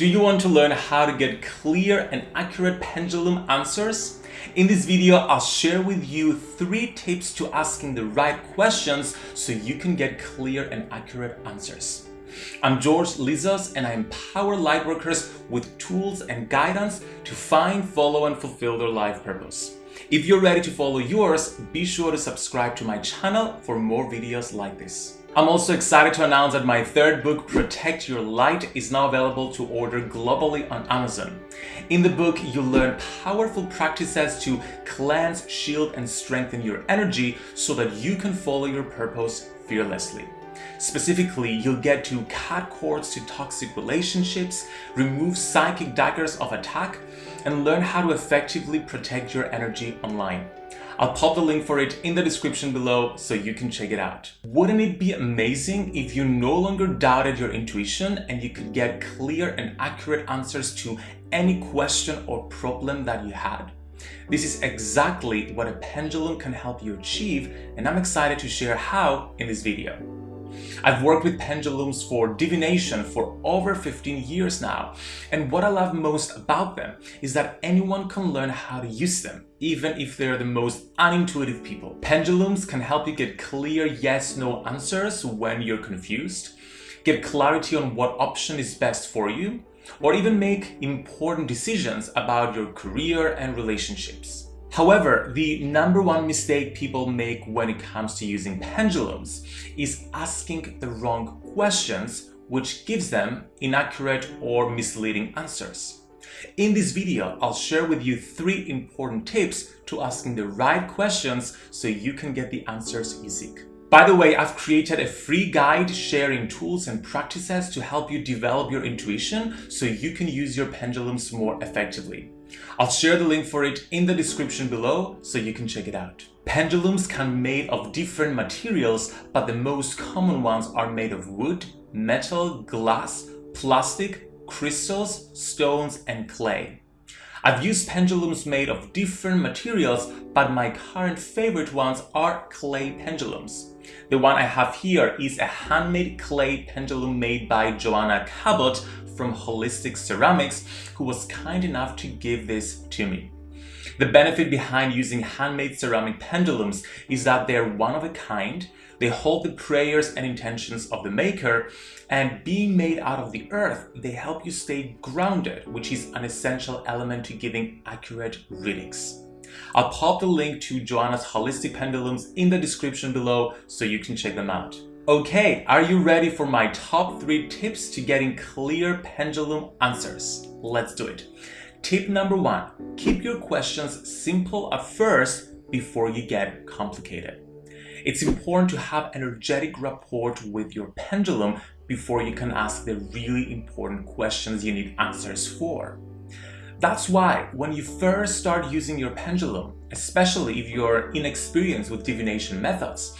Do you want to learn how to get clear and accurate pendulum answers? In this video, I'll share with you three tips to asking the right questions so you can get clear and accurate answers. I'm George Lizos and I empower lightworkers with tools and guidance to find, follow and fulfill their life purpose. If you're ready to follow yours, be sure to subscribe to my channel for more videos like this. I'm also excited to announce that my third book, Protect Your Light, is now available to order globally on Amazon. In the book, you'll learn powerful practices to cleanse, shield, and strengthen your energy so that you can follow your purpose fearlessly. Specifically, you'll get to cut cords to toxic relationships, remove psychic daggers of attack, and learn how to effectively protect your energy online. I'll pop the link for it in the description below so you can check it out. Wouldn't it be amazing if you no longer doubted your intuition and you could get clear and accurate answers to any question or problem that you had? This is exactly what a pendulum can help you achieve and I'm excited to share how in this video. I've worked with pendulums for divination for over 15 years now, and what I love most about them is that anyone can learn how to use them, even if they're the most unintuitive people. Pendulums can help you get clear yes-no answers when you're confused, get clarity on what option is best for you, or even make important decisions about your career and relationships. However, the number one mistake people make when it comes to using pendulums is asking the wrong questions, which gives them inaccurate or misleading answers. In this video, I'll share with you three important tips to asking the right questions so you can get the answers you seek. By the way, I've created a free guide sharing tools and practices to help you develop your intuition so you can use your pendulums more effectively. I'll share the link for it in the description below so you can check it out. Pendulums can be made of different materials, but the most common ones are made of wood, metal, glass, plastic, crystals, stones, and clay. I've used pendulums made of different materials, but my current favorite ones are clay pendulums. The one I have here is a handmade clay pendulum made by Joanna Cabot from Holistic Ceramics who was kind enough to give this to me. The benefit behind using handmade ceramic pendulums is that they're one of a kind, they hold the prayers and intentions of the maker, and being made out of the earth, they help you stay grounded, which is an essential element to giving accurate readings. I'll pop the link to Joanna's holistic pendulums in the description below so you can check them out. Okay, are you ready for my top three tips to getting clear pendulum answers? Let's do it. Tip number one, keep your questions simple at first before you get complicated. It's important to have energetic rapport with your pendulum before you can ask the really important questions you need answers for. That's why when you first start using your pendulum, especially if you're inexperienced with divination methods,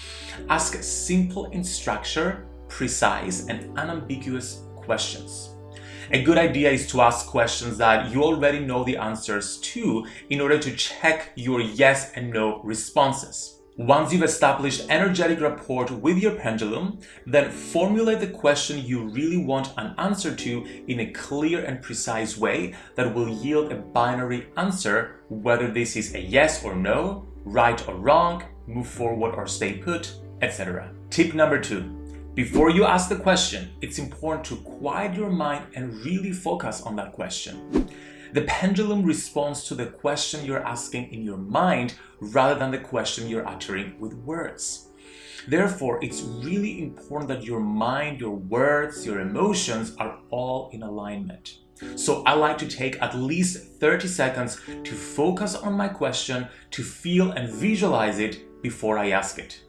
Ask simple in structure, precise and unambiguous questions. A good idea is to ask questions that you already know the answers to in order to check your yes and no responses. Once you've established energetic rapport with your pendulum, then formulate the question you really want an answer to in a clear and precise way that will yield a binary answer, whether this is a yes or no, right or wrong, move forward or stay put, etc. Tip number two. Before you ask the question, it's important to quiet your mind and really focus on that question. The pendulum responds to the question you're asking in your mind rather than the question you're uttering with words. Therefore, it's really important that your mind, your words, your emotions are all in alignment. So I like to take at least 30 seconds to focus on my question, to feel and visualize it before I ask it.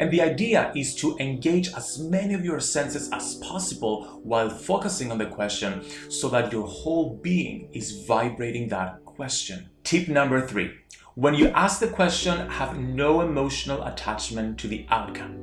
And the idea is to engage as many of your senses as possible while focusing on the question so that your whole being is vibrating that question. Tip number three. When you ask the question, have no emotional attachment to the outcome.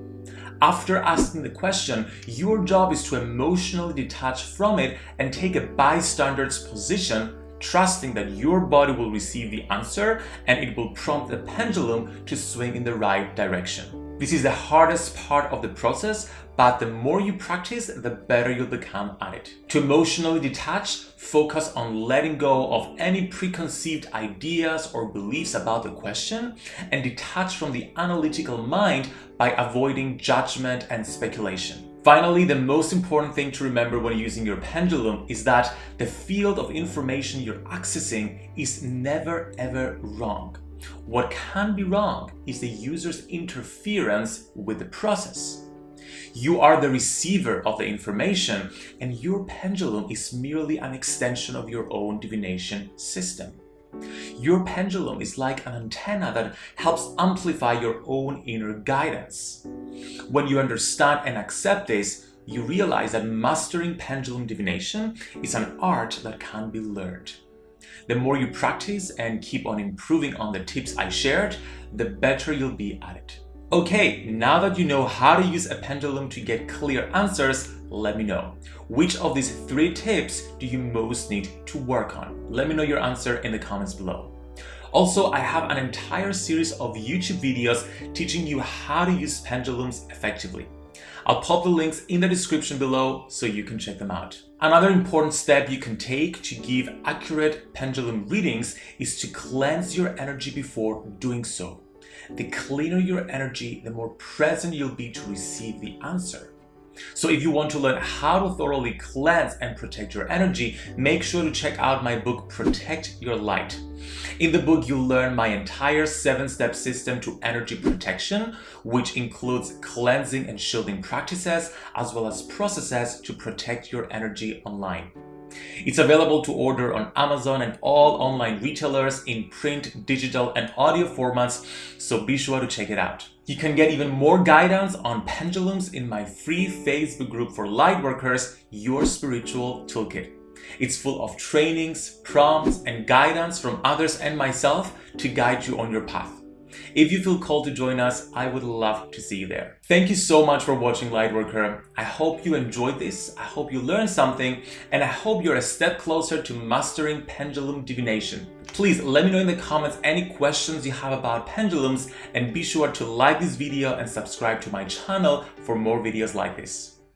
After asking the question, your job is to emotionally detach from it and take a bystander's position trusting that your body will receive the answer and it will prompt the pendulum to swing in the right direction. This is the hardest part of the process, but the more you practice, the better you'll become at it. To emotionally detach, focus on letting go of any preconceived ideas or beliefs about the question and detach from the analytical mind by avoiding judgment and speculation. Finally, the most important thing to remember when using your pendulum is that the field of information you're accessing is never ever wrong. What can be wrong is the user's interference with the process. You are the receiver of the information and your pendulum is merely an extension of your own divination system. Your pendulum is like an antenna that helps amplify your own inner guidance. When you understand and accept this, you realize that mastering pendulum divination is an art that can be learned. The more you practice and keep on improving on the tips I shared, the better you'll be at it. Okay, now that you know how to use a pendulum to get clear answers, let me know. Which of these three tips do you most need to work on? Let me know your answer in the comments below. Also, I have an entire series of YouTube videos teaching you how to use pendulums effectively. I'll pop the links in the description below so you can check them out. Another important step you can take to give accurate pendulum readings is to cleanse your energy before doing so. The cleaner your energy, the more present you'll be to receive the answer. So if you want to learn how to thoroughly cleanse and protect your energy, make sure to check out my book, Protect Your Light. In the book, you'll learn my entire seven-step system to energy protection, which includes cleansing and shielding practices, as well as processes to protect your energy online. It's available to order on Amazon and all online retailers in print, digital, and audio formats, so be sure to check it out. You can get even more guidance on pendulums in my free Facebook group for lightworkers, Your Spiritual Toolkit. It's full of trainings, prompts, and guidance from others and myself to guide you on your path. If you feel called to join us, I would love to see you there. Thank you so much for watching Lightworker. I hope you enjoyed this, I hope you learned something, and I hope you're a step closer to mastering pendulum divination. Please let me know in the comments any questions you have about pendulums and be sure to like this video and subscribe to my channel for more videos like this.